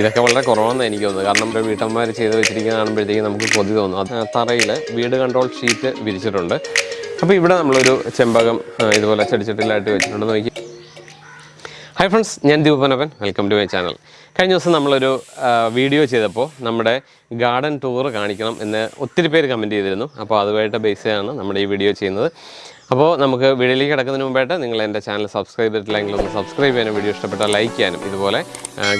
ഇതൊക്കെ വളരെ കുറവാണെന്ന് എനിക്ക് തോന്നുന്നത്. കാരണം വീട്ടമ്മമാർ ചെയ്ത് വെച്ചിരിക്കുന്ന കാണുമ്പോഴത്തേക്കും നമുക്ക് കൊതി തോന്നും. അത് തറയിൽ വീട് കൺട്രോൾ ഷീറ്റ് വിരിച്ചിട്ടുണ്ട്. അപ്പോൾ ഇവിടെ നമ്മളൊരു ചെമ്പകം ഇതുപോലെ ചെടിച്ചട്ടിലായിട്ട് വെച്ചിട്ടുണ്ട് നോക്കി. ഹായ് ഫ്രണ്ട്സ് ഞാൻ ദീപനവൻ വെൽക്കം ടു മൈ ചാനൽ കഴിഞ്ഞ ദിവസം നമ്മളൊരു വീഡിയോ ചെയ്തപ്പോൾ നമ്മുടെ ഗാർഡൻ ടൂർ കാണിക്കണം എന്ന് ഒത്തിരി പേര് കമന്റ് ചെയ്തിരുന്നു. അപ്പോൾ അതുമായിട്ട് ബേസ് ചെയ്താണ് നമ്മുടെ ഈ വീഡിയോ ചെയ്യുന്നത്. അപ്പോൾ നമുക്ക് വീഡിയോയിലേക്ക് കിടക്കുന്നതിന് മുമ്പായിട്ട് നിങ്ങൾ എന്റെ ചാനൽ സബ്സ്ക്രൈബ് ചെയ്തിട്ടില്ലെങ്കിൽ ഒന്ന് സബ്സ്ക്രൈബ് ചെയ്യാനും വീഡിയോ ഇഷ്ടപ്പെട്ടാൽ ലൈക്ക് ചെയ്യാനും ഇതുപോലെ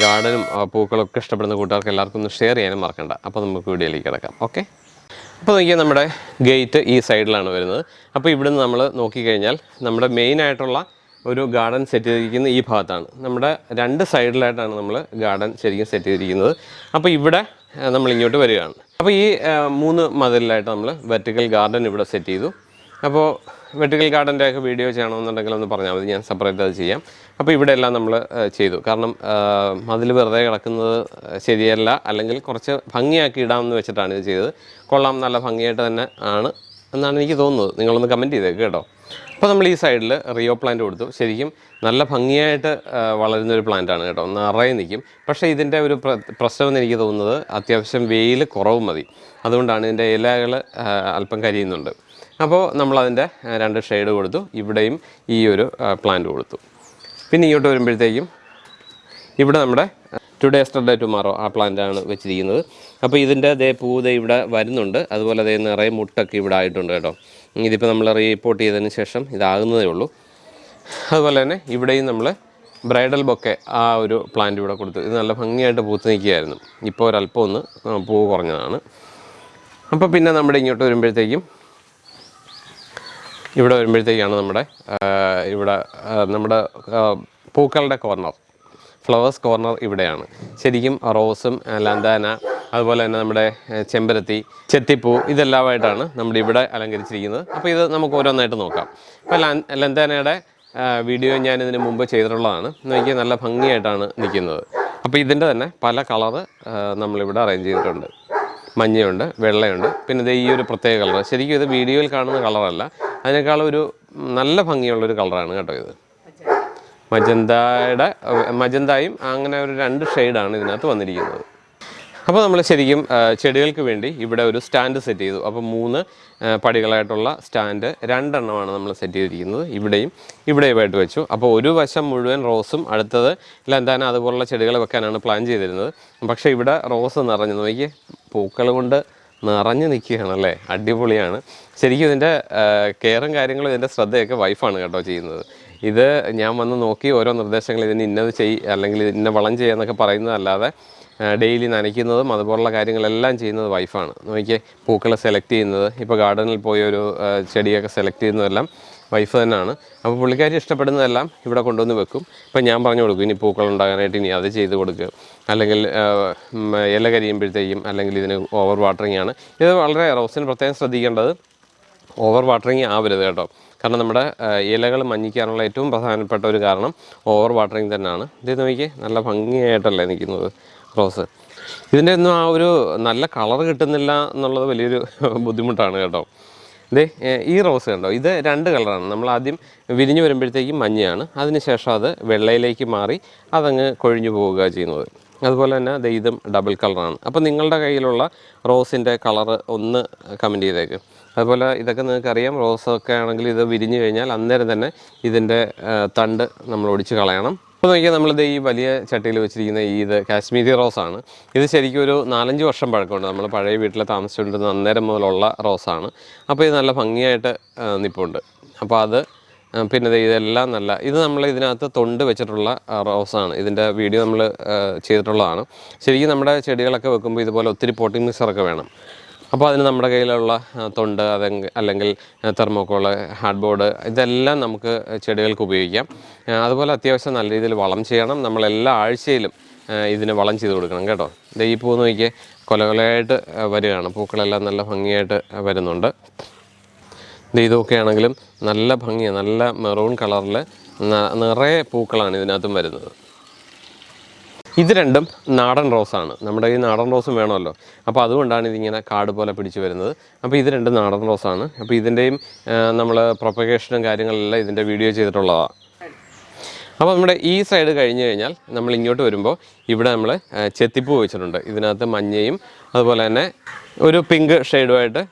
ഗാർഡനും പൂക്കളൊക്കെ ഇഷ്ടപ്പെടുന്ന കൂട്ടുകാർക്ക് എല്ലാവർക്കും ഒന്ന് ഷെയർ ചെയ്യാനും മറക്കണ്ട. അപ്പോൾ നമുക്ക് വീഡിയോയിലേക്ക് കിടക്കാം. ഓക്കെ അപ്പോൾ നോക്കിയാൽ നമ്മുടെ ഗേറ്റ് ഈ സൈഡിലാണ് വരുന്നത്. അപ്പോൾ ഇവിടുന്ന് നമ്മൾ നോക്കിക്കഴിഞ്ഞാൽ നമ്മുടെ മെയിൻ ആയിട്ടുള്ള ഒരു ഗാർഡൻ സെറ്റ് ചെയ്തിരിക്കുന്ന ഈ ഭാഗത്താണ്. നമ്മുടെ രണ്ട് സൈഡിലായിട്ടാണ് നമ്മൾ ഗാർഡൻ ശരിക്കും സെറ്റ് ചെയ്തിരിക്കുന്നത്. അപ്പോൾ ഇവിടെ നമ്മൾ ഇങ്ങോട്ട് വരികയാണ്. അപ്പോൾ ഈ മൂന്ന് മതിലിലായിട്ട് നമ്മൾ വെർട്ടിക്കൽ ഗാർഡൻ ഇവിടെ സെറ്റ് ചെയ്തു. അപ്പോൾ വെർട്ടിക്കൽ ഗാർഡന്റെ ഒക്കെ വീഡിയോ ചെയ്യണമെന്നുണ്ടെങ്കിൽ ഒന്ന് പറഞ്ഞാൽ മതി. ഞാൻ സെപ്പറേറ്റ് അത് ചെയ്യാം. അപ്പോൾ ഇവിടെ എല്ലാം നമ്മൾ ചെയ്തു. കാരണം മതിൽ വെറുതെ കിടക്കുന്നത് ശരിയല്ല. അല്ലെങ്കിൽ കുറച്ച് ഭംഗിയാക്കി ഇടാമെന്ന് വെച്ചിട്ടാണ് ഇത് ചെയ്തത്. കൊള്ളാം നല്ല ഭംഗിയായിട്ട് തന്നെ ആണ് എന്നാണ് എനിക്ക് തോന്നുന്നത്. നിങ്ങളൊന്ന് കമന്റ് ചെയ്തേക്ക് കേട്ടോ. അപ്പോൾ നമ്മൾ ഈ സൈഡിൽ റിയോ പ്ലാന്റ് കൊടുത്തു. ശരിക്കും നല്ല ഭംഗിയായിട്ട് വളരുന്ന ഒരു പ്ലാന്റ് ആണ് കേട്ടോ. നിറയെ നിൽക്കും. പക്ഷേ ഇതിന്റെ ഒരു പ്ര- പ്രശ്നം എന്ന് എനിക്ക് തോന്നുന്നത് അത്യാവശ്യം വെയിൽ കുറവ് മതി. അതുകൊണ്ടാണ് ഇതിന്റെ ഇലകൾ അല്പം കരിയുന്നുണ്ട്. അപ്പോൾ നമ്മളതിന്റെ രണ്ട് ഷെയ്ഡ് കൊടുത്തു. ഇവിടെയും ഈ ഒരു പ്ലാന്റ് കൊടുത്തു. പിന്നെ ഇങ്ങോട്ട് വരുമ്പോഴത്തേക്കും ഇവിടെ നമ്മുടെ ടുഡേ എസ്റ്റർഡേ ടുമാറോ ആ പ്ലാന്റാണ് വെച്ചിരിക്കുന്നത്. അപ്പോൾ ഇതിന്റെ ദേ പൂത ഇവിടെ വരുന്നുണ്ട്. അതുപോലെ ദേ നിറയെ മുട്ടൊക്കെ ഇവിടെ ആയിട്ടുണ്ട് കേട്ടോ. ഇതിപ്പോൾ നമ്മൾ റീപ്പോർട്ട് ചെയ്തതിന് ശേഷം ഇതാകുന്നതേ ഉള്ളൂ. അതുപോലെ തന്നെ ഇവിടെയും നമ്മൾ ബ്രൈഡൽ ബൊക്കെ ആ ഒരു പ്ലാന്റ് ഇവിടെ കൊടുത്തു. ഇത് നല്ല ഭംഗിയായിട്ട് പൂത്ത് നിൽക്കുകയായിരുന്നു. ഇപ്പോൾ ഒരല്പം ഒന്ന് പൂവ് കുറഞ്ഞതാണ്. അപ്പോൾ പിന്നെ നമ്മുടെ ഇങ്ങോട്ട് വരുമ്പോഴത്തേക്കും ഇവിടെ വരുമ്പോഴത്തേക്കാണ് നമ്മുടെ ഇവിടെ നമ്മുടെ പൂക്കളുടെ കോർണർ ഫ്ലവേഴ്സ് കോർണർ ഇവിടെയാണ്. ശരിക്കും റോസും ലന്താന അതുപോലെ തന്നെ നമ്മുടെ ചെമ്പരത്തി ചെത്തിപ്പൂ ഇതെല്ലാമായിട്ടാണ് നമ്മുടെ ഇവിടെ അലങ്കരിച്ചിരിക്കുന്നത്. അപ്പോൾ ഇത് നമുക്ക് ഓരോന്നായിട്ട് നോക്കാം. അപ്പോൾ ലന്താനയുടെ വീഡിയോ ഞാൻ ഇതിന് മുമ്പ് ചെയ്തിട്ടുള്ളതാണ്. നോക്കിയാൽ നല്ല ഭംഗിയായിട്ടാണ് നിൽക്കുന്നത്. അപ്പോൾ ഇതിന്റെ തന്നെ പല കളറ് നമ്മളിവിടെ അറേഞ്ച് ചെയ്തിട്ടുണ്ട്. മഞ്ഞയുണ്ട് വെള്ളയുണ്ട്. പിന്നെ ഇത് ഈ ഒരു പ്രത്യേക കളർ ശരിക്കും ഇത് വീഡിയോയിൽ കാണുന്ന കളറല്ല അതിനേക്കാളും ഒരു നല്ല ഭംഗിയുള്ളൊരു കളറാണ് കേട്ടോ ഇത്. മജന്തയുടെ മജന്തയും അങ്ങനെ ഒരു രണ്ട് ഷെയ്ഡാണ് ഇതിനകത്ത് വന്നിരിക്കുന്നത്. അപ്പോൾ നമ്മൾ ശരിക്കും ചെടികൾക്ക് വേണ്ടി ഇവിടെ ഒരു സ്റ്റാൻഡ് സെറ്റ് ചെയ്തു. അപ്പോൾ മൂന്ന് പടികളായിട്ടുള്ള സ്റ്റാൻഡ് രണ്ടെണ്ണമാണ് നമ്മൾ സെറ്റ് ചെയ്തിരിക്കുന്നത്. ഇവിടെയും ഇവിടെയുമായിട്ട് വെച്ചു. അപ്പോൾ ഒരു വശം മുഴുവൻ റോസും അടുത്തത് ലന്താന അതുപോലുള്ള ചെടികൾ വെക്കാനാണ് പ്ലാൻ ചെയ്തിരുന്നത്. പക്ഷേ ഇവിടെ റോസ് നിറഞ്ഞു. നോക്കിയേ പൂക്കൾ കൊണ്ട് നിറഞ്ഞു നിൽക്കുകയാണല്ലേ അടിപൊളിയാണ്. ശരിക്കും ഇതിന്റെ കെയറും കാര്യങ്ങളും ഇതിന്റെ ശ്രദ്ധയൊക്കെ വൈഫാണ് കേട്ടോ ചെയ്യുന്നത്. ഇത് ഞാൻ വന്ന് നോക്കി ഓരോ നിർദ്ദേശങ്ങൾ ഇതിന് ഇന്നത് ചെയ് അല്ലെങ്കിൽ ഇന്ന വളം ചെയ്യാന്നൊക്കെ പറയുന്നതല്ലാതെ ഡെയിലി നനയ്ക്കുന്നതും അതുപോലുള്ള കാര്യങ്ങളെല്ലാം ചെയ്യുന്നത് വൈഫാണ്. നോക്കിയേ പൂക്കളെ സെലക്ട് ചെയ്യുന്നത്. ഇപ്പോൾ ഗാർഡനിൽ പോയി ഒരു ചെടിയൊക്കെ സെലക്ട് ചെയ്യുന്നതെല്ലാം വൈഫ് തന്നെയാണ്. അപ്പോൾ പുള്ളിക്കാരി ഇഷ്ടപ്പെടുന്നതെല്ലാം ഇവിടെ കൊണ്ടുവന്ന് വെക്കും. ഇപ്പം ഞാൻ പറഞ്ഞു കൊടുക്കും ഇനി പൂക്കൾ ഉണ്ടാകാനായിട്ട് ഇനി അത് ചെയ്ത് കൊടുക്കുക അല്ലെങ്കിൽ ഇല കരിയുമ്പോഴത്തേക്കും അല്ലെങ്കിൽ ഇതിന് ഓവർ വാട്ടറിങ് ആണ്. ഇത് വളരെ റോസിന് പ്രത്യേകം ശ്രദ്ധിക്കേണ്ടത് ഓവർ വാട്ടറിങ് ആവരുത് കേട്ടോ. കാരണം നമ്മുടെ ഇലകൾ മഞ്ഞിക്കാനുള്ള ഏറ്റവും പ്രധാനപ്പെട്ട ഒരു കാരണം ഓവർ വാട്ടറിങ് തന്നെയാണ്. ഇത് നോക്കിയേ നല്ല ഭംഗിയായിട്ടല്ലേ നിൽക്കുന്നത് റോസ്. ഇതിന്റെ ഒന്നും ആ ഒരു നല്ല കളർ കിട്ടുന്നില്ല എന്നുള്ളത് വലിയൊരു ബുദ്ധിമുട്ടാണ് കേട്ടോ. ഏഹ് ഈ റോസ് കണ്ടോ? ഇത് രണ്ട് കളറാണ്. നമ്മൾ ആദ്യം വിരിഞ്ഞു വരുമ്പോഴത്തേക്കും മഞ്ഞയാണ്. അതിനുശേഷം അത് വെള്ളയിലേക്ക് മാറി അതങ്ങ് കൊഴിഞ്ഞു പോവുക ചെയ്യുന്നത്. അതുപോലെ തന്നെ ദേ ഇതും ഡബിൾ കളറാണ്. അപ്പോൾ നിങ്ങളുടെ കയ്യിലുള്ള റോസിന്റെ കളറ് ഒന്ന് കമന്റ് ചെയ്തേക്ക്. അതുപോലെ ഇതൊക്കെ നിങ്ങൾക്കറിയാം റോസൊക്കെ ആണെങ്കിൽ ഇത് വിരിഞ്ഞു കഴിഞ്ഞാൽ അന്നേരം തന്നെ ഇതിന്റെ തണ്ട് നമ്മൾ ഒടിച്ച് കളയണം. അപ്പോൾ നോക്കിയാൽ നമ്മളിത് ഈ വലിയ ചട്ടിയിൽ വെച്ചിരിക്കുന്ന ഈ ഇത് കാശ്മീരി റോസാണ് ഇത് ശരിക്കും ഒരു നാലഞ്ച് വർഷം പഴക്കമുണ്ട്. നമ്മൾ പഴയ വീട്ടിൽ താമസിച്ചുകൊണ്ടിരുന്ന അന്നേരം മുതലുള്ള റോസാണ് അപ്പോൾ ഇത് നല്ല ഭംഗിയായിട്ട് നിൽപ്പുണ്ട് അപ്പോൾ അത് പിന്നെ ഇതെല്ലാം നല്ല ഇത് നമ്മൾ ഇതിനകത്ത് തൊണ്ട് വെച്ചിട്ടുള്ള റോസാണ് ഇതിന്റെ വീഡിയോ നമ്മൾ ചെയ്തിട്ടുള്ളതാണ്. ശരിക്കും നമ്മുടെ ചെടികളൊക്കെ വെക്കുമ്പോൾ ഇതുപോലെ ഒത്തിരി പോട്ടിംഗ് മിക്സറൊക്കെ വേണം. അപ്പോൾ അതിന് നമ്മുടെ കയ്യിലുള്ള തൊണ്ട് അത് അല്ലെങ്കിൽ തെർമോക്കോൾ ഹാർഡ് ബോർഡ് ഇതെല്ലാം നമുക്ക് ചെടികൾക്ക് ഉപയോഗിക്കാം. അതുപോലെ അത്യാവശ്യം നല്ല രീതിയിൽ വളം ചെയ്യണം. നമ്മൾ എല്ലാ ആഴ്ചയിലും ഇതിന് വളം ചെയ്ത് കൊടുക്കണം കേട്ടോ. ഇത് ഈ പൂ നോക്കിയേ കൊലകൊലയായിട്ട് വരികയാണ്. പൂക്കളെല്ലാം നല്ല ഭംഗിയായിട്ട് വരുന്നുണ്ട്. ഇത് ഇതൊക്കെ ആണെങ്കിലും നല്ല ഭംഗിയാണ് നല്ല മെറൂൺ കളറിൽ നിറയെ പൂക്കളാണ് ഇതിനകത്തും വരുന്നത്. ഇത് രണ്ടും നാടൻ റോസാണ് നമ്മുടെ ഈ നാടൻ റോസും വേണമല്ലോ. അപ്പോൾ അതുകൊണ്ടാണ് ഇതിങ്ങനെ കാട് പോലെ പിടിച്ചു വരുന്നത്. അപ്പോൾ ഇത് രണ്ടും നാടൻ റോസാണ് അപ്പോൾ ഇതിന്റെയും നമ്മൾ പ്രൊപ്പഗേഷനും കാര്യങ്ങളെല്ലാം ഇതിന്റെ വീഡിയോ ചെയ്തിട്ടുള്ളതാണ് അപ്പോൾ നമ്മുടെ ഈ സൈഡ് കഴിഞ്ഞ് കഴിഞ്ഞാൽ നമ്മൾ ഇങ്ങോട്ട് വരുമ്പോൾ ഇവിടെ നമ്മൾ ചെത്തിപ്പൂ വെച്ചിട്ടുണ്ട്. ഇതിനകത്ത് മഞ്ഞയും അതുപോലെ തന്നെ ഒരു പിങ്ക് ഷെയ്ഡുമായിട്ട്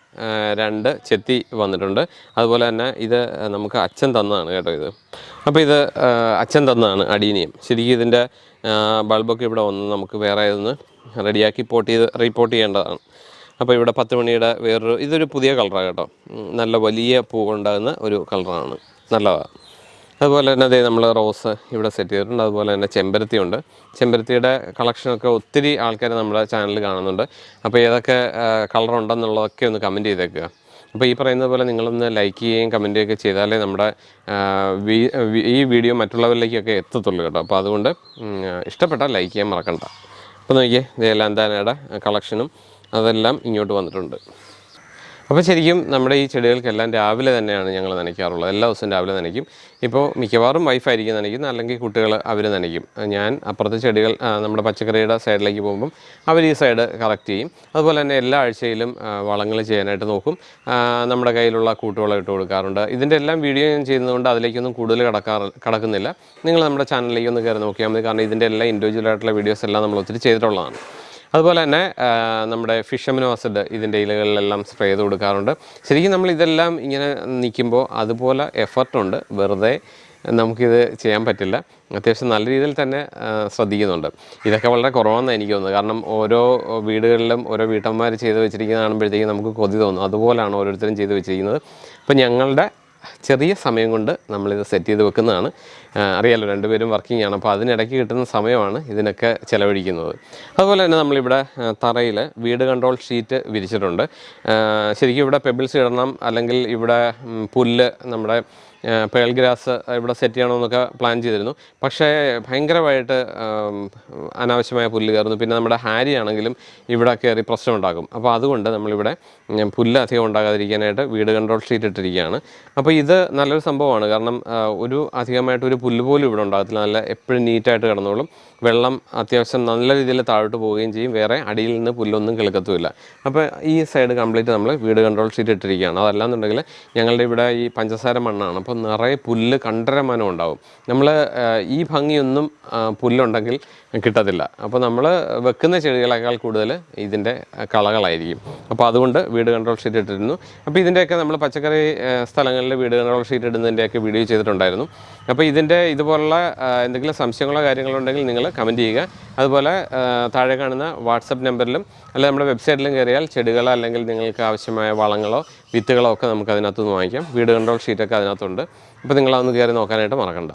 രണ്ട് ചെത്തി വന്നിട്ടുണ്ട്. അതുപോലെ തന്നെ ഇത് നമുക്ക് അച്ഛൻ തന്നതാണ് കേട്ടോ ഇത്. അപ്പോൾ ഇത് അച്ഛൻ തന്നതാണ് അടീനിയം. ശരിക്കും ഇതിന്റെ ബൾബൊക്കെ ഇവിടെ വന്ന് നമുക്ക് വേറെ ഇതൊന്ന് റെഡിയാക്കി പോട്ട് ചെയ്ത് റീപോർട്ട് ചെയ്യേണ്ടതാണ്. അപ്പോൾ ഇവിടെ പത്ത് മണിയുടെ വേറൊരു ഇതൊരു പുതിയ കളറാണ് കേട്ടോ. നല്ല വലിയ പൂ കൊണ്ടാകുന്ന ഒരു കളറാണ് നല്ലതാണ് അതുപോലെ തന്നെ അതേ നമ്മൾ റോസ് ഇവിടെ സെറ്റ് ചെയ്തിട്ടുണ്ട്. അതുപോലെ തന്നെ ചെമ്പരത്തി ഉണ്ട് ചെമ്പരത്തിയുടെ കളക്ഷനൊക്കെ ഒത്തിരി ആൾക്കാർ നമ്മുടെ ചാനലിൽ കാണുന്നുണ്ട്. അപ്പോൾ ഏതൊക്കെ കളറുണ്ടെന്നുള്ളതൊക്കെ ഒന്ന് കമന്റ് ചെയ്തേക്കുക. അപ്പോൾ ഈ പറയുന്ന പോലെ നിങ്ങളൊന്ന് ലൈക്ക് ചെയ്യുകയും കമന്റ് ചെയ്യുകയൊക്കെ ചെയ്താലേ നമ്മുടെ ഈ വീഡിയോ മറ്റുള്ളവരിലേക്കൊക്കെ എത്തത്തുള്ളൂ കേട്ടോ. അപ്പോൾ അതുകൊണ്ട് ഇഷ്ടപ്പെട്ടാൽ ലൈക്ക് ചെയ്യാൻ മറക്കണ്ട. അപ്പോൾ നോക്കിയേ ഇതെല്ലാം ലാന്താനയുടെ കളക്ഷനും അതെല്ലാം ഇങ്ങോട്ട് വന്നിട്ടുണ്ട്. അപ്പോൾ ശരിക്കും നമ്മുടെ ഈ ചെടികൾക്കെല്ലാം രാവിലെ തന്നെയാണ് ഞങ്ങൾ നനയ്ക്കാറുള്ളത്. എല്ലാ ദിവസവും രാവിലെ നനയ്ക്കും. ഇപ്പോൾ മിക്കവാറും വൈഫായിരിക്കും നനയ്ക്കുന്നത് അല്ലെങ്കിൽ കുട്ടികൾ അവർ നനയ്ക്കും. ഞാൻ അപ്പുറത്തെ ചെടികൾ നമ്മുടെ പച്ചക്കറിയുടെ സൈഡിലേക്ക് പോകുമ്പം അവർ ഈ സൈഡ് കറക്റ്റ് ചെയ്യും. അതുപോലെ തന്നെ എല്ലാ ആഴ്ചയിലും വളങ്ങൾ ചെയ്യാനായിട്ട് നോക്കും. നമ്മുടെ കയ്യിലുള്ള കൂട്ടുവളം ഇട്ട് കൊടുക്കാറുണ്ട്. ഇതിന്റെ എല്ലാം വീഡിയോ ഞാൻ ചെയ്യുന്നതുകൊണ്ട് അതിലേക്കൊന്നും കൂടുതൽ കടക്കാറ് കടക്കുന്നില്ല. നിങ്ങൾ നമ്മുടെ ചാനലിലേക്ക് ഒന്ന് കയറി നോക്കിയാൽ മതി. കാരണം ഇതിന്റെ എല്ലാ ഇൻഡിവിജ്വൽ ആയിട്ടുള്ള വീഡിയോസ് എല്ലാം നമ്മൾ ഒത്തിരി ചെയ്തിട്ടുള്ളതാണ്. അതുപോലെ തന്നെ നമ്മുടെ നമ്മുടെ ഫിഷമിനോ ആസിഡ് ഇതിന്റെ ഇലകളിലെല്ലാം സ്പ്രേ ചെയ്ത് കൊടുക്കാറുണ്ട്. ശരിക്കും നമ്മൾ ഇതെല്ലാം ഇങ്ങനെ നിൽക്കുമ്പോൾ അതുപോലെ എഫർട്ടുണ്ട് വെറുതെ നമുക്കിത് ചെയ്യാൻ പറ്റില്ല. അത്യാവശ്യം നല്ല രീതിയിൽ തന്നെ ശ്രദ്ധിക്കുന്നുണ്ട്. ഇതൊക്കെ വളരെ കുറവാണെന്ന് എനിക്ക് തോന്നുന്നത്. കാരണം ഓരോ വീടുകളിലും ഓരോ വീട്ടമ്മമാർ ചെയ്ത് വെച്ചിരിക്കുന്നത് കാണുമ്പോഴത്തേക്കും നമുക്ക് കൊതി തോന്നും. അതുപോലെയാണ് ഓരോരുത്തരും ചെയ്ത് വെച്ചിരിക്കുന്നത്. അപ്പോൾ ഞങ്ങളുടെ ചെറിയ സമയം കൊണ്ട് നമ്മളിത് സെറ്റ് ചെയ്ത് വെക്കുന്നതാണ്. അറിയാലോ രണ്ടുപേരും വർക്കിംഗ് ആണ്. അപ്പോൾ അതിനിടയ്ക്ക് കിട്ടുന്ന സമയമാണ് ഇതിനൊക്കെ ചിലവഴിക്കുന്നത്. അതുപോലെ തന്നെ നമ്മളിവിടെ തറയിൽ വീട് കൺട്രോൾ ഷീറ്റ് വിരിച്ചിട്ടുണ്ട്. ശരിക്കും ഇവിടെ പെബിൾസ് ഇടണം അല്ലെങ്കിൽ ഇവിടെ പുല്ല് നമ്മുടെ പേൾ ഗ്രാസ് ഇവിടെ സെറ്റ് ചെയ്യണമെന്നൊക്കെ പ്ലാൻ ചെയ്തിരുന്നു. പക്ഷേ ഭയങ്കരമായിട്ട് അനാവശ്യമായ പുല്ല് കയറുന്നു. പിന്നെ നമ്മുടെ ഹാരി ആണെങ്കിലും ഇവിടെ കയറി പ്രശ്നം ഉണ്ടാക്കും അപ്പോൾ അതുകൊണ്ട് നമ്മളിവിടെ പുല്ല് അധികം ഉണ്ടാകാതിരിക്കാനായിട്ട് വീട് കൺട്രോൾ ഷീറ്റ് ഇട്ടിരിക്കുകയാണ്. അപ്പോൾ ഇത് നല്ലൊരു സംഭവമാണ്. കാരണം ഒരു അധികമായിട്ട് ഒരു പുല്ല് പോലും ഇവിടെ ഉണ്ടാകത്തില്ല. നല്ല എപ്പോഴും നീറ്റായിട്ട് കിടന്നോളും. വെള്ളം അത്യാവശ്യം നല്ല രീതിയിൽ താഴോട്ട് പോവുകയും ചെയ്യും. വേറെ അടിയിൽ നിന്ന് പുല്ലൊന്നും കിളുക്കത്തുമില്ല. അപ്പോൾ ഈ സൈഡ് കംപ്ലീറ്റ് നമ്മൾ വീട് കൺട്രോൾ ഷീറ്റ് ഇട്ടിരിക്കുകയാണ്. അതല്ലാന്നുണ്ടെങ്കിൽ ഞങ്ങളുടെ ഇവിടെ ഈ പഞ്ചസാര മണ്ണാണ്. അപ്പോൾ നിറയെ പുല്ല് കണ്ടരമാനം ഉണ്ടാവും. നമ്മൾ ഈ ഭംഗിയൊന്നും പുല്ലുണ്ടെങ്കിൽ കിട്ടത്തില്ല. അപ്പോൾ നമ്മൾ വെക്കുന്ന ചെടികളേക്കാൾ കൂടുതൽ ഇതിന്റെ കളകളായിരിക്കും. അപ്പോൾ അതുകൊണ്ട് വീട് കൺട്രോൾ ഷീറ്റ് ഇട്ടിരുന്നു. അപ്പോൾ ഇതിന്റെയൊക്കെ നമ്മൾ പച്ചക്കറി സ്ഥലങ്ങളിൽ വീട് കൺട്രോൾ ഷീറ്റ് ഇടുന്നതിന്റെയൊക്കെ വീഡിയോ ചെയ്തിട്ടുണ്ടായിരുന്നു. അപ്പോൾ ഇതിന്റെ ഇതുപോലുള്ള എന്തെങ്കിലും സംശയങ്ങളോ കാര്യങ്ങളോ ഉണ്ടെങ്കിൽ നിങ്ങൾ കമന്റ് ചെയ്യുക. അതുപോലെ താഴെ കാണുന്ന വാട്സപ്പ് നമ്പറിലും അല്ലെങ്കിൽ നമ്മുടെ വെബ്സൈറ്റിലും കയറിയാൽ ചെടികളോ അല്ലെങ്കിൽ നിങ്ങൾക്ക് ആവശ്യമായ വളങ്ങളോ വിത്തുകളോ ഒക്കെ നമുക്ക് അതിനകത്തുനിന്ന് വാങ്ങിക്കാം. വീട് കൺട്രോൾ ഷീറ്റൊക്കെ അതിനകത്തുണ്ട്. അപ്പോൾ നിങ്ങളതൊന്ന് കയറി നോക്കാനായിട്ട് മറക്കണ്ട.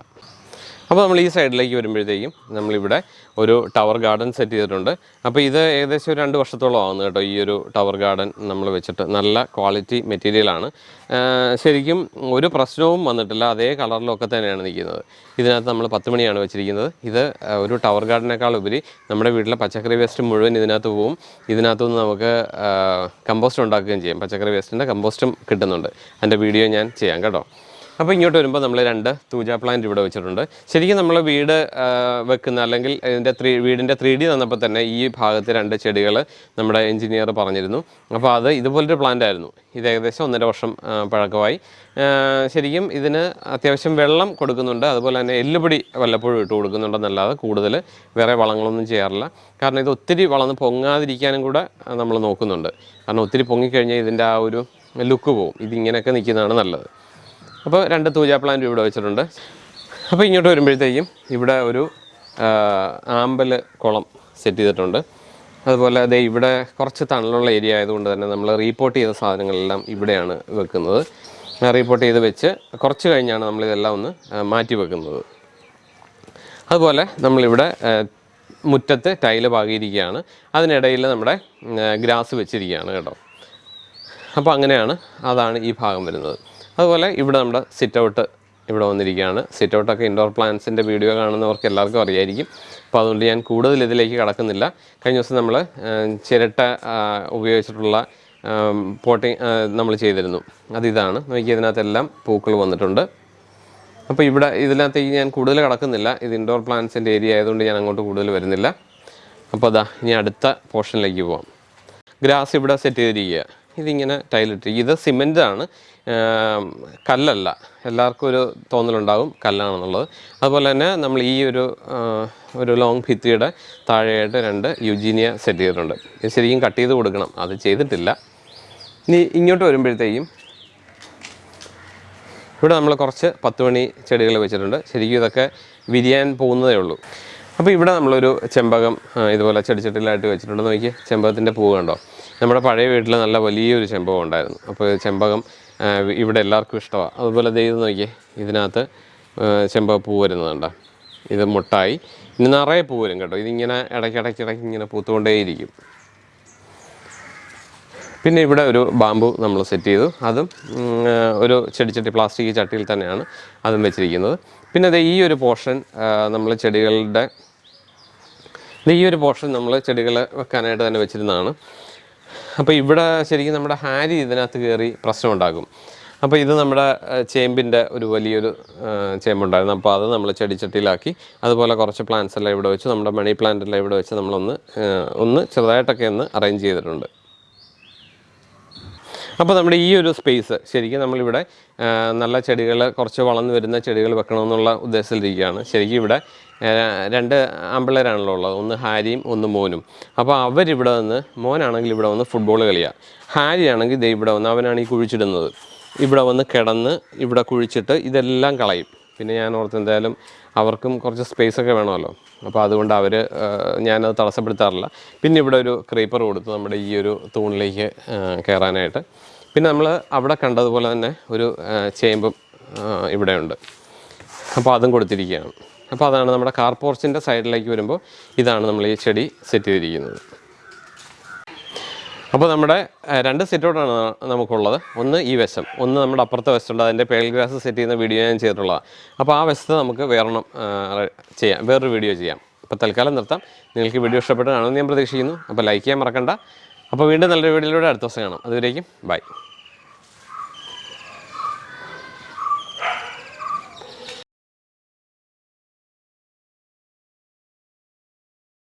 അപ്പോൾ നമ്മൾ ഈ സൈഡിലേക്ക് വരുമ്പോഴത്തേക്കും നമ്മളിവിടെ ഒരു ടവർ ഗാർഡൻ സെറ്റ് ചെയ്തിട്ടുണ്ട്. അപ്പോൾ ഇത് ഏകദേശം ഒരു രണ്ട് വർഷത്തോളം ആവുന്നു കേട്ടോ ഈ ഒരു ടവർ ഗാർഡൻ നമ്മൾ വെച്ചിട്ട്. നല്ല ക്വാളിറ്റി മെറ്റീരിയലാണ് ശരിക്കും ഒരു പ്രശ്നവും വന്നിട്ടില്ല. അതേ കളറിലൊക്കെ തന്നെയാണ് നിൽക്കുന്നത്. ഇതിനകത്ത് നമ്മൾ പത്ത് മണിയാണ് വെച്ചിരിക്കുന്നത്. ഇത് ഒരു ടവർ ഗാർഡനേക്കാൾ ഉപരി നമ്മുടെ വീട്ടിലെ പച്ചക്കറി വേസ്റ്റ് മുഴുവൻ ഇതിനകത്ത് പോവും. ഇതിനകത്തു നിന്ന് നമുക്ക് കമ്പോസ്റ്റ് ഉണ്ടാക്കുകയും ചെയ്യാം. പച്ചക്കറി വേസ്റ്റിന്റെ കമ്പോസ്റ്റും കിട്ടുന്നുണ്ട്. അതിന്റെ വീഡിയോ ഞാൻ ചെയ്യാം കേട്ടോ. അപ്പോൾ ഇങ്ങോട്ട് വരുമ്പോൾ നമ്മൾ രണ്ട് തൂജ പ്ലാന്റ് ഇവിടെ വെച്ചിട്ടുണ്ട്. ശരിക്കും നമ്മൾ വീട് വെക്കുന്ന അല്ലെങ്കിൽ ഇതിന്റെ ത്രീ വീടിന്റെ ത്രീ ഡി തന്നപ്പോൾ തന്നെ ഈ ഭാഗത്ത് രണ്ട് ചെടികൾ നമ്മുടെ എഞ്ചിനീയർ പറഞ്ഞിരുന്നു. അപ്പോൾ അത് ഇതുപോലൊരു പ്ലാന്റ് ആയിരുന്നു. ഇത് ഏകദേശം ഒന്നര വർഷം പഴക്കമായി. ശരിക്കും ഇതിന് അത്യാവശ്യം വെള്ളം കൊടുക്കുന്നുണ്ട്. അതുപോലെ തന്നെ എല്ലുപൊടി വല്ലപ്പോഴും ഇട്ട് കൊടുക്കുന്നുണ്ടെന്നല്ലാതെ കൂടുതൽ വേറെ വളങ്ങളൊന്നും ചെയ്യാറില്ല. കാരണം ഇത് ഒത്തിരി വളർന്ന് പൊങ്ങാതിരിക്കാനും കൂടെ നമ്മൾ നോക്കുന്നുണ്ട്. കാരണം ഒത്തിരി പൊങ്ങിക്കഴിഞ്ഞാൽ ഇതിന്റെ ആ ഒരു ലുക്ക് പോവും. ഇതിങ്ങനെയൊക്കെ നിൽക്കുന്നതാണ് നല്ലത്. അപ്പോൾ രണ്ട് തൂജാ പ്ലാന്റ് ഇവിടെ വെച്ചിട്ടുണ്ട്. അപ്പോൾ ഇങ്ങോട്ട് വരുമ്പോഴത്തേക്കും ഇവിടെ ഒരു ആമ്പൽ കുളം സെറ്റ് ചെയ്തിട്ടുണ്ട്. അതുപോലെ അതേ ഇവിടെ കുറച്ച് തണലുള്ള ഏരിയ ആയതുകൊണ്ട് തന്നെ നമ്മൾ റീപോർട്ട് ചെയ്ത സാധനങ്ങളെല്ലാം ഇവിടെയാണ് വെക്കുന്നത്. റീപോർട്ട് ചെയ്ത് വെച്ച് കുറച്ച് കഴിഞ്ഞാണ് നമ്മളിതെല്ലാം ഒന്ന് മാറ്റി വെക്കുന്നത്. അതുപോലെ നമ്മളിവിടെ മുറ്റത്ത് ടൈൽ പാകിയിരിക്കുകയാണ്. അതിനിടയിൽ നമ്മുടെ ഗ്രാസ് വെച്ചിരിക്കുകയാണ് കേട്ടോ. അപ്പോൾ അങ്ങനെയാണ് അതാണ് ഈ ഭാഗം വരുന്നത്. അതുപോലെ ഇവിടെ നമ്മുടെ സിറ്റ് ഔട്ട് ഇവിടെ വന്നിരിക്കുകയാണ്. സിറ്റ് ഔട്ടൊക്കെ ഇൻഡോർ പ്ലാന്റ്സിന്റെ വീഡിയോ കാണുന്നവർക്ക് എല്ലാവർക്കും അറിയായിരിക്കും. അപ്പോൾ അതുകൊണ്ട് ഞാൻ കൂടുതൽ ഇതിലേക്ക് കടക്കുന്നില്ല. കഴിഞ്ഞ ദിവസം നമ്മൾ ചിരട്ട ഉപയോഗിച്ചിട്ടുള്ള പോട്ടിങ് നമ്മൾ ചെയ്തിരുന്നു. അതിതാണ് നോക്കി ഇതിനകത്തെല്ലാം പൂക്കൾ വന്നിട്ടുണ്ട്. അപ്പോൾ ഇവിടെ ഇതിനകത്തേക്ക് ഞാൻ കൂടുതൽ കടക്കുന്നില്ല. ഇത് ഇൻഡോർ പ്ലാന്റ്സിന്റെ ഏരിയ ആയതുകൊണ്ട് ഞാൻ അങ്ങോട്ട് കൂടുതൽ വരുന്നില്ല. അപ്പോൾ അതാ ഇനി അടുത്ത പോർഷനിലേക്ക് പോവാം. ഗ്രാസ് ഇവിടെ സെറ്റ് ചെയ്തിരിക്കുക ഇതിങ്ങനെ ടൈലിട്ട്. ഇത് സിമെന്റാണ്. കല്ലല്ല. എല്ലാവർക്കും ഒരു തോന്നലുണ്ടാകും കല്ലാണെന്നുള്ളത്. അതുപോലെ തന്നെ നമ്മൾ ഈ ഒരു ഒരു ലോങ് ഭിത്തിയുടെ താഴെയായിട്ട് രണ്ട് യുജീനിയ സെറ്റ് ചെയ്തിട്ടുണ്ട്. ഇത് ശരിക്കും കട്ട് ചെയ്ത് കൊടുക്കണം. അത് ചെയ്തിട്ടില്ല. ഇനി ഇങ്ങോട്ട് വരുമ്പോഴത്തേക്കും ഇവിടെ നമ്മൾ കുറച്ച് പത്ത് മണി ചെടികൾ വെച്ചിട്ടുണ്ട്. ശരിക്കും ഇതൊക്കെ വിരിയാൻ പോകുന്നതേ ഉള്ളൂ. അപ്പോൾ ഇവിടെ നമ്മളൊരു ചെമ്പകം ഇതുപോലെ ചെടിച്ചട്ടിലായിട്ട് വെച്ചിട്ടുണ്ട്. നോക്കി ചെമ്പകത്തിന്റെ പൂവ് കണ്ടോ? നമ്മുടെ പഴയ വീട്ടിൽ നല്ല വലിയൊരു ചെമ്പകം ഉണ്ടായിരുന്നു. അപ്പോൾ ചെമ്പകം ഇവിടെ എല്ലാവർക്കും ഇഷ്ടമാണ് അതുപോലെ ദൈവം നോക്കിയേ ഇതിനകത്ത് ചെമ്പകപ്പൂ വരുന്നതുണ്ടോ ഇത് മുട്ടായി. ഇനി നിറയെ പൂ വരും കേട്ടോ. ഇതിങ്ങനെ ഇടയ്ക്കിടയ്ക്കിടയ്ക്ക് ഇങ്ങനെ പൂത്തുകൊണ്ടേയിരിക്കും. പിന്നെ ഇവിടെ ഒരു ബാമ്പു നമ്മൾ സെറ്റ് ചെയ്തു. അതും ഒരു ചെടിച്ചട്ടി പ്ലാസ്റ്റിക് ചട്ടിയിൽ തന്നെയാണ് അതും വെച്ചിരിക്കുന്നത്. പിന്നെ അത് ഈ ഒരു പോർഷൻ നമ്മൾ ചെടികളുടെ ഈ ഒരു പോർഷൻ നമ്മൾ ചെടികൾ വെക്കാനായിട്ട് തന്നെ വെച്ചിരുന്നതാണ്. അപ്പോൾ ഇവിടെ ശരിക്കും നമ്മുടെ ഹാരി ഇതിനകത്ത് കയറി പ്രശ്നമുണ്ടാക്കും അപ്പോൾ ഇത് നമ്മുടെ ചേമ്പിന്റെ ഒരു വലിയൊരു ചേമ്പുണ്ടായിരുന്നു. അപ്പോൾ അത് നമ്മൾ ചെടിച്ചട്ടിയിലാക്കി അതുപോലെ കുറച്ച് പ്ലാന്റ്സ് എല്ലാം ഇവിടെ വെച്ച് നമ്മുടെ മണി പ്ലാന്റ് എല്ലാം ഇവിടെ വെച്ച് നമ്മളൊന്ന് ഒന്ന് ചെറുതായിട്ടൊക്കെ ഒന്ന് അറേഞ്ച് ചെയ്തിട്ടുണ്ട്. അപ്പോൾ നമ്മുടെ ഈ ഒരു സ്പേസ് ശരിക്കും നമ്മളിവിടെ നല്ല ചെടികൾ കുറച്ച് വളർന്നു വരുന്ന ചെടികൾ വെക്കണമെന്നുള്ള ഉദ്ദേശത്തിലിരിക്കുകയാണ്. ശരിക്കും ഇവിടെ രണ്ട് ആമ്പിള്ളേരാണല്ലോ ഉള്ളത്. ഒന്ന് ഹാരിയും ഒന്ന് മോനും. അപ്പോൾ അവരിവിടെ വന്ന് മോനാണെങ്കിൽ ഇവിടെ വന്ന് ഫുട്ബോൾ കളിയാണ് ഹാരി ആണെങ്കിൽ ദേ ഇവിടെ വന്ന് അവനാണ് ഈ കുഴിച്ചിടുന്നത്. ഇവിടെ വന്ന് കിടന്ന് ഇവിടെ കുഴിച്ചിട്ട് ഇതെല്ലാം കളയും. പിന്നെ ഞാൻ ഓർത്ത് എന്തായാലും അവർക്കും കുറച്ച് സ്പേസ് ഒക്കെ വേണമല്ലോ. അപ്പോൾ അതുകൊണ്ട് അവർ ഞാനത് തടസ്സപ്പെടുത്താറില്ല. പിന്നെ ഇവിടെ ഒരു ക്രീപ്പർ കൊടുത്ത് നമ്മുടെ ഈ ഒരു തൂണിലേക്ക് കയറാനായിട്ട് പിന്നെ നമ്മൾ അവിടെ കണ്ടതുപോലെ തന്നെ ഒരു ചേമ്പും ഇവിടെയുണ്ട്. അപ്പോൾ അതും കൊടുത്തിരിക്കുകയാണ്. അപ്പോൾ അതാണ് നമ്മുടെ കാർ പോർച്ചിന്റെ സൈഡിലേക്ക് വരുമ്പോൾ ഇതാണ് നമ്മൾ ഈ ചെടി സെറ്റ് ചെയ്തിരിക്കുന്നത്. അപ്പോൾ നമ്മുടെ രണ്ട് സെറ്റോടാണ് നമുക്കുള്ളത്. ഒന്ന് ഈ വശം. ഒന്ന് നമ്മുടെ അപ്പുറത്തെ വശമുണ്ട് അതിന്റെ പേൽ ഗ്രാസ് സെറ്റ് ചെയ്യുന്ന വീഡിയോ ഞാൻ ചെയ്തിട്ടുള്ളതാണ്. അപ്പോൾ ആ വശത്ത് നമുക്ക് വേറെണ്ണം ചെയ്യാം. വേറൊരു വീഡിയോ ചെയ്യാം. അപ്പോൾ തൽക്കാലം നിർത്താം. നിങ്ങൾക്ക് വീഡിയോ ഇഷ്ടപ്പെട്ടതാണെന്ന് ഞാൻ പ്രതീക്ഷിക്കുന്നു. അപ്പോൾ ലൈക്ക് ചെയ്യാൻ മറക്കണ്ട. അപ്പോൾ വീണ്ടും നല്ലൊരു വീഡിയോയിലൂടെ അടുത്ത ദിവസം കാണാം. അതുവരേക്കും ബൈ